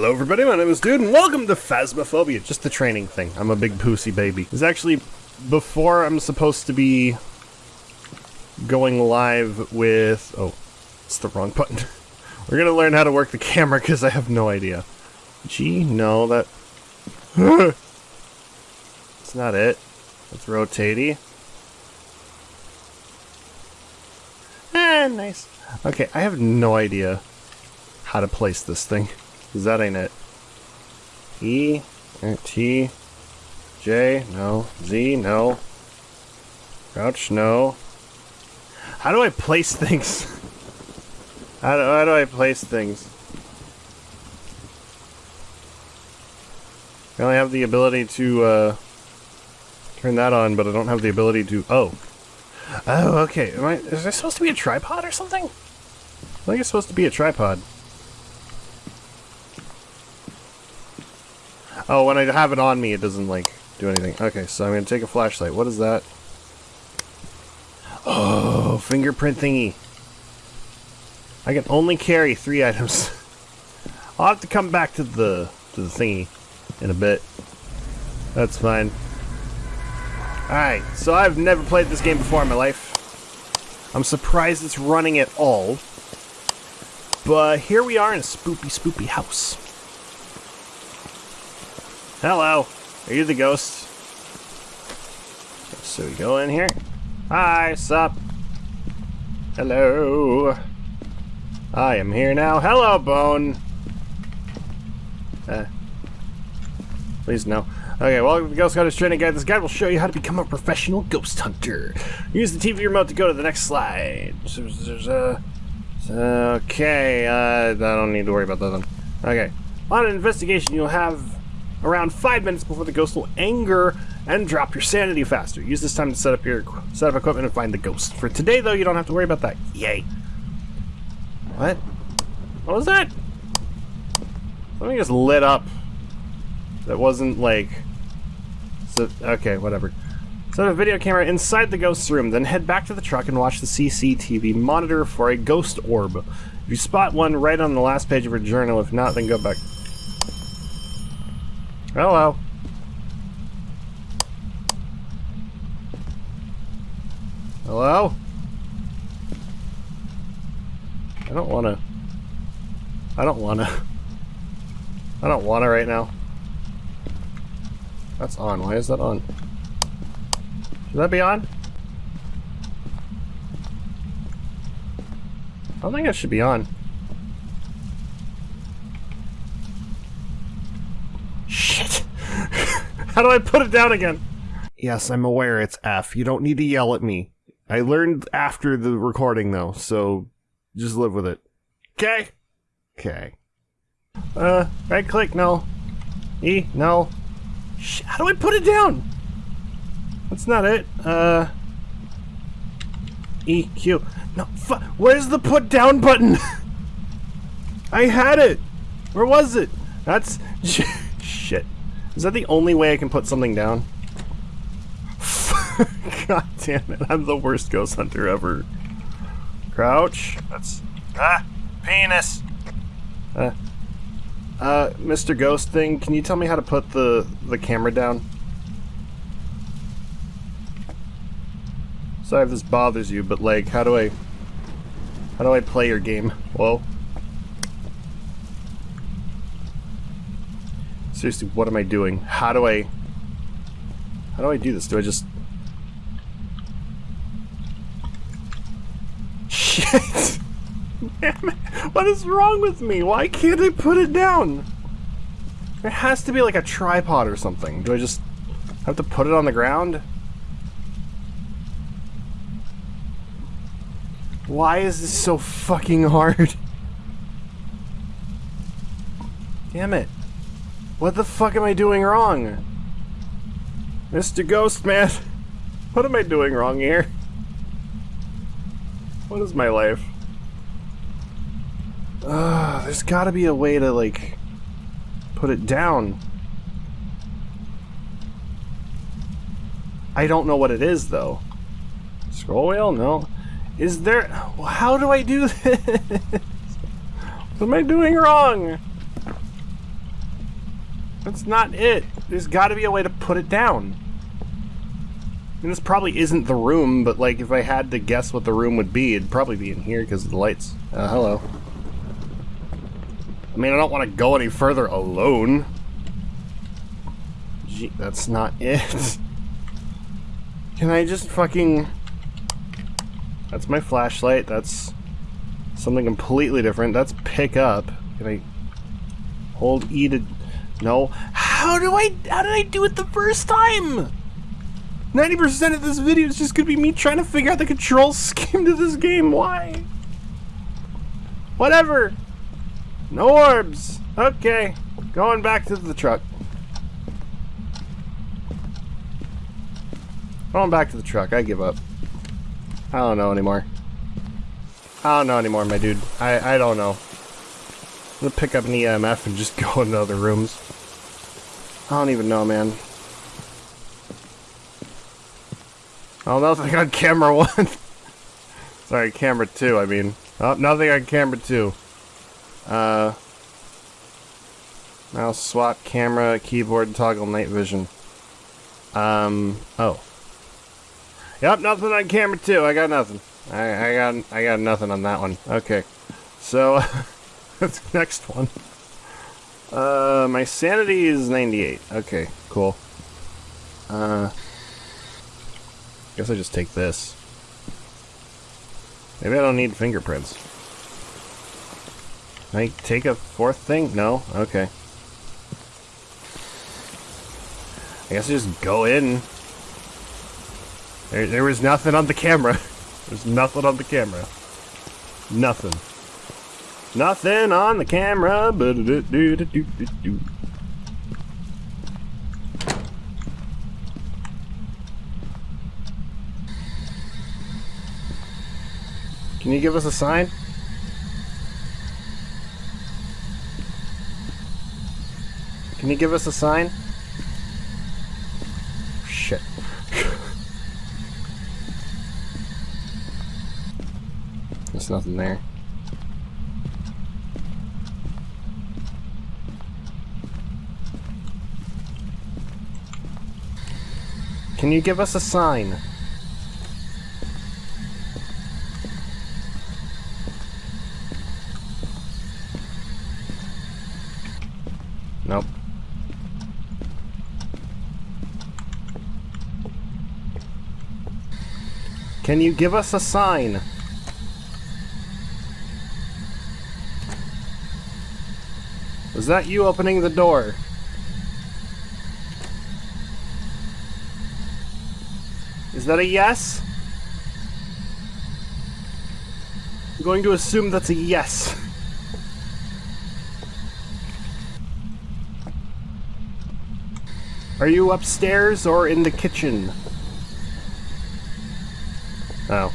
Hello everybody, my name is Dude, and welcome to Phasmophobia, just the training thing. I'm a big pussy baby. It's actually before I'm supposed to be going live with... Oh, it's the wrong button. We're gonna learn how to work the camera because I have no idea. Gee, no, that... it's not it. It's rotatey. Ah, nice. Okay, I have no idea how to place this thing. Because that ain't it. E, T, J, no. Z, no. Crouch, no. How do I place things? how, do, how do I place things? I only have the ability to, uh, turn that on, but I don't have the ability to, oh. Oh, okay. Am I, is there supposed to be a tripod or something? I think it's supposed to be a tripod. Oh, when I have it on me, it doesn't, like, do anything. Okay, so I'm gonna take a flashlight. What is that? Oh, fingerprint thingy. I can only carry three items. I'll have to come back to the to the thingy in a bit. That's fine. Alright, so I've never played this game before in my life. I'm surprised it's running at all. But here we are in a spoopy, spoopy house. Hello. Are you the ghost? So we go in here. Hi, sup? Hello. I am here now. Hello, Bone. Uh, please no. Okay, welcome to Ghost Hunter's Training Guide. This guide will show you how to become a professional ghost hunter. Use the TV remote to go to the next slide. Uh, okay, uh, I don't need to worry about that then. Okay. On an investigation, you'll have around five minutes before the ghost will anger and drop your sanity faster. Use this time to set up your set up equipment and find the ghost. For today, though, you don't have to worry about that. Yay. What? What was that? Something just lit up. That wasn't like... So, okay, whatever. Set a video camera inside the ghost's room, then head back to the truck and watch the CCTV monitor for a ghost orb. If you spot one, write on the last page of your journal. If not, then go back. Oh, Hello. Hello? I don't wanna... I don't wanna... I don't wanna right now. That's on. Why is that on? Should that be on? I don't think it should be on. How do I put it down again? Yes, I'm aware it's F. You don't need to yell at me. I learned after the recording though, so just live with it. Okay? Okay. Uh, right click, no. E, no. Sh how do I put it down? That's not it. Uh. E, Q. No, where's the put down button? I had it. Where was it? That's shit. Is that the only way I can put something down? God damn it, I'm the worst ghost hunter ever. Crouch. That's... Ah! Penis! Uh, uh, Mr. Ghost thing, can you tell me how to put the, the camera down? Sorry if this bothers you, but like, how do I... How do I play your game? Whoa. Seriously, what am I doing? How do I... How do I do this? Do I just... Shit! Damn it! What is wrong with me? Why can't I put it down? There has to be like a tripod or something. Do I just have to put it on the ground? Why is this so fucking hard? Damn it. What the fuck am I doing wrong? Mr. Ghostman, what am I doing wrong here? What is my life? Uh, there's gotta be a way to, like, put it down. I don't know what it is, though. Scroll wheel? No. Is there... How do I do this? what am I doing wrong? That's not it. There's got to be a way to put it down. Mean, this probably isn't the room, but like if I had to guess what the room would be, it'd probably be in here because of the lights. Uh, hello. I mean, I don't want to go any further alone. Gee, that's not it. Can I just fucking... That's my flashlight. That's something completely different. That's pick up. Can I hold E to... No. How do I... How did I do it the first time? 90% of this video is just gonna be me trying to figure out the control scheme to this game. Why? Whatever. No orbs. Okay. Going back to the truck. Going back to the truck. I give up. I don't know anymore. I don't know anymore, my dude. I, I don't know. I'm gonna pick up an EMF and just go into other rooms. I don't even know, man. Oh, nothing on camera one. Sorry, camera two, I mean. Oh, nothing on camera two. Uh, mouse swap, camera, keyboard, toggle, night vision. Um, oh. Yep, nothing on camera two. I got nothing. I, I got I got nothing on that one. Okay. So, that's the next one. Uh, my sanity is 98. Okay, cool. Uh... Guess I just take this. Maybe I don't need fingerprints. Can I take a fourth thing? No? Okay. I guess I just go in. There, there was nothing on the camera. There's nothing on the camera. Nothing. Nothing on the camera. But Can you give us a sign? Can you give us a sign? Shit. There's nothing there. Can you give us a sign? Nope. Can you give us a sign? Was that you opening the door? That a yes? I'm going to assume that's a yes. Are you upstairs or in the kitchen? Oh.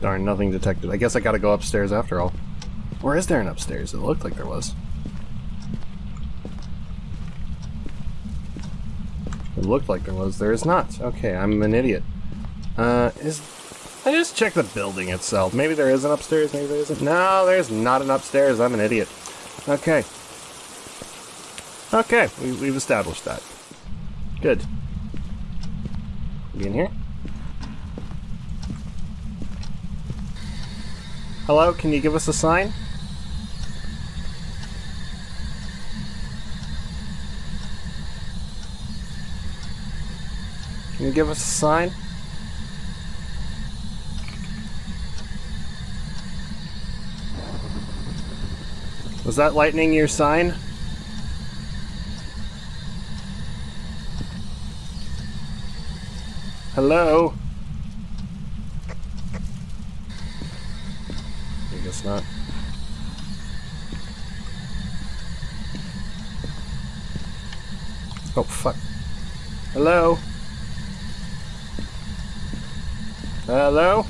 Darn, nothing detected. I guess I gotta go upstairs after all. Or is there an upstairs? It looked like there was. It looked like there was. There is not. Okay, I'm an idiot. Uh, is... I just checked the building itself. Maybe there is an upstairs, maybe there isn't. No, there's not an upstairs. I'm an idiot. Okay. Okay, we, we've established that. Good. Be in here? Hello, can you give us a sign? Can you give us a sign? Was that lightning your sign? Hello? I guess not. Oh, fuck. Hello? Hello?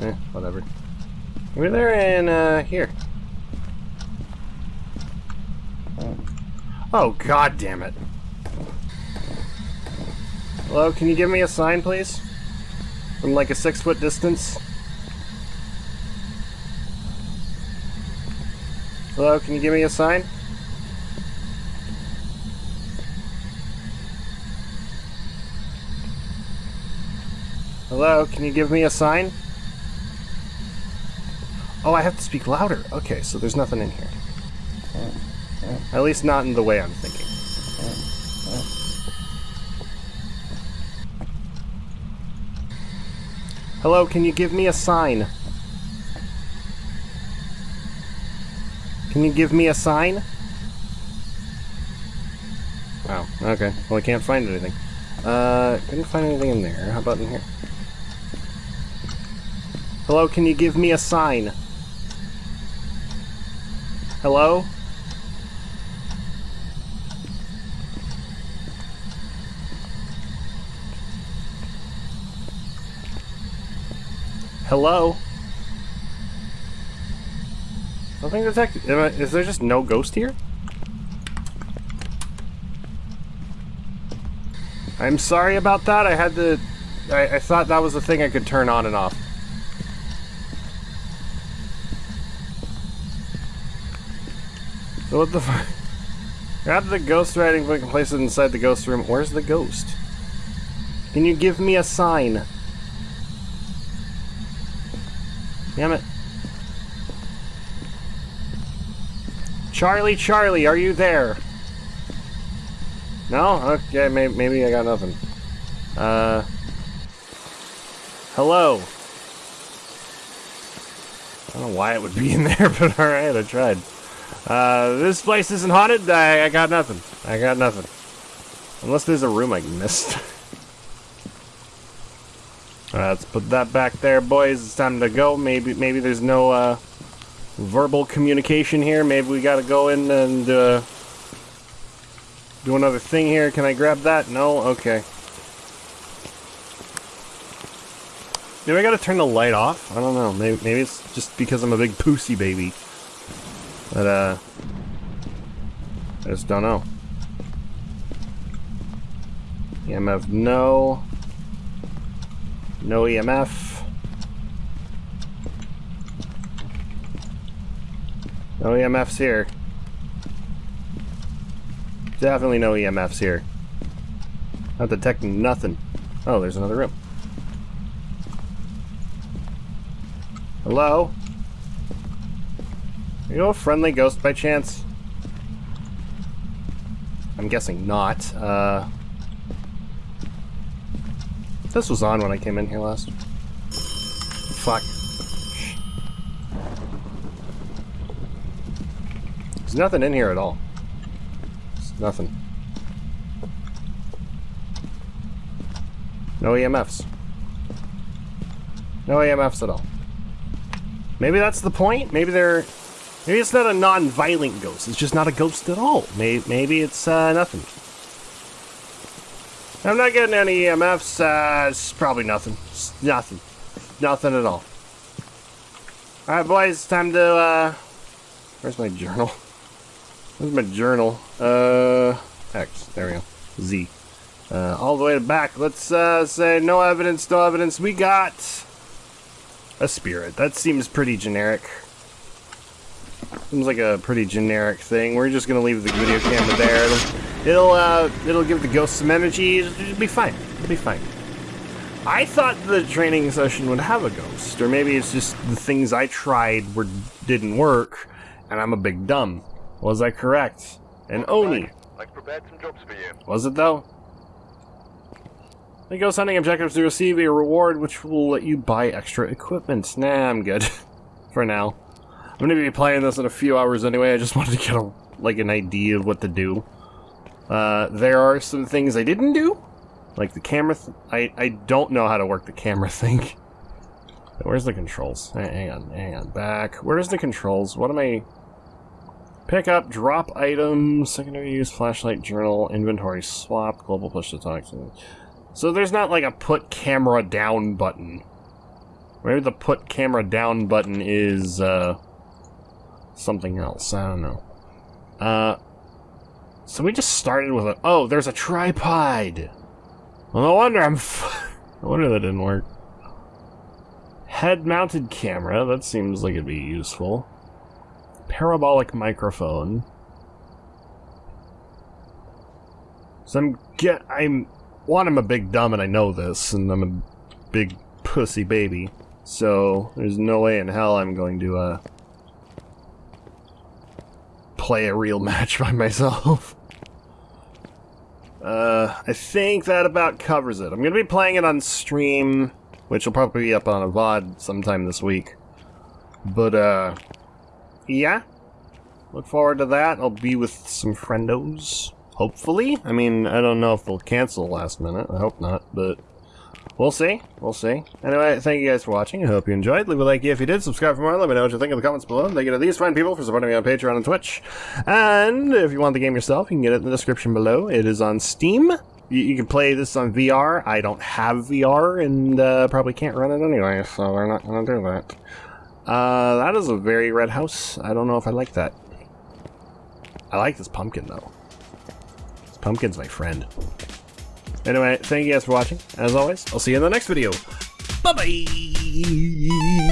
Eh, whatever. We're there and uh, here. Oh, god damn it. Hello, can you give me a sign, please? From like a six foot distance? Hello, can you give me a sign? Hello, can you give me a sign? Oh, I have to speak louder. Okay, so there's nothing in here. At least not in the way I'm thinking. Hello, can you give me a sign? Can you give me a sign? Oh, okay. Well, I can't find anything. Uh, couldn't find anything in there. How about in here? Hello, can you give me a sign? Hello? Hello? Nothing detected. Is there just no ghost here? I'm sorry about that. I had to... I, I thought that was the thing I could turn on and off. What the fuck? Grab the ghost writing book and place it inside the ghost room. Where's the ghost? Can you give me a sign? Damn it. Charlie, Charlie, are you there? No? Okay, maybe, maybe I got nothing. Uh... Hello? I don't know why it would be in there, but alright, I tried. Uh, this place isn't haunted? I, I got nothing. I got nothing. Unless there's a room I missed. Alright, let's put that back there, boys. It's time to go. Maybe maybe there's no uh, verbal communication here. Maybe we gotta go in and uh, do another thing here. Can I grab that? No? Okay. Maybe I gotta turn the light off? I don't know. Maybe, maybe it's just because I'm a big pussy baby. But, uh... I just don't know. EMF, no. No EMF. No EMFs here. Definitely no EMFs here. Not detecting nothing. Oh, there's another room. Hello? You a friendly ghost by chance? I'm guessing not. Uh, this was on when I came in here last. Fuck. There's nothing in here at all. There's nothing. No EMFs. No EMFs at all. Maybe that's the point? Maybe they're Maybe it's not a non-violent ghost. It's just not a ghost at all. Maybe, maybe it's uh, nothing. I'm not getting any EMFs. Uh, it's probably nothing. It's nothing. Nothing at all. Alright, boys. Time to, uh... Where's my journal? Where's my journal? Uh... X. There we go. Z. Uh, all the way back. Let's, uh, say no evidence, no evidence. We got... A spirit. That seems pretty generic. Seems like a pretty generic thing. We're just gonna leave the video camera there. It'll, it'll, uh, it'll give the ghost some energy. It'll be fine. It'll be fine. I thought the training session would have a ghost, or maybe it's just the things I tried were didn't work, and I'm a big dumb. Was I correct? And Oni. I've prepared some jobs for you. Was it though? The ghost hunting objectives to receive a reward which will let you buy extra equipment. Nah, I'm good. for now. I'm gonna be playing this in a few hours anyway. I just wanted to get a, like an idea of what to do. Uh, there are some things I didn't do, like the camera. I I don't know how to work the camera thing. Where's the controls? Hang on, hang on. Back. Where's the controls? What am I? Pick up, drop items, secondary use, flashlight, journal, inventory swap, global push to talk. So there's not like a put camera down button. Maybe the put camera down button is, uh, something else. I don't know. Uh, so we just started with a... Oh, there's a tripod! Well, no wonder I'm... no wonder that didn't work. Head-mounted camera. That seems like it'd be useful. parabolic microphone. So I'm get I'm one I'm a big dumb and I know this and I'm a big pussy baby. So there's no way in hell I'm going to uh play a real match by myself. Uh, I think that about covers it. I'm going to be playing it on stream, which will probably be up on a VOD sometime this week. But, uh, yeah. Look forward to that. I'll be with some friendos, hopefully. I mean, I don't know if they'll cancel last minute. I hope not, but we'll see. We'll see. Anyway, thank you guys for watching. I hope you enjoyed. Leave a like if you did. Subscribe for more. Let me know what you think in the comments below. Thank you to these fine people for supporting me on Patreon and Twitch. And if you want the game yourself, you can get it in the description below. It is on Steam. You, you can play this on VR. I don't have VR and uh, probably can't run it anyway, so we're not going to do that. Uh, that is a very red house. I don't know if I like that. I like this pumpkin, though. This pumpkin's my friend. Anyway, thank you guys for watching. As always, I'll see you in the next video. Bye-bye!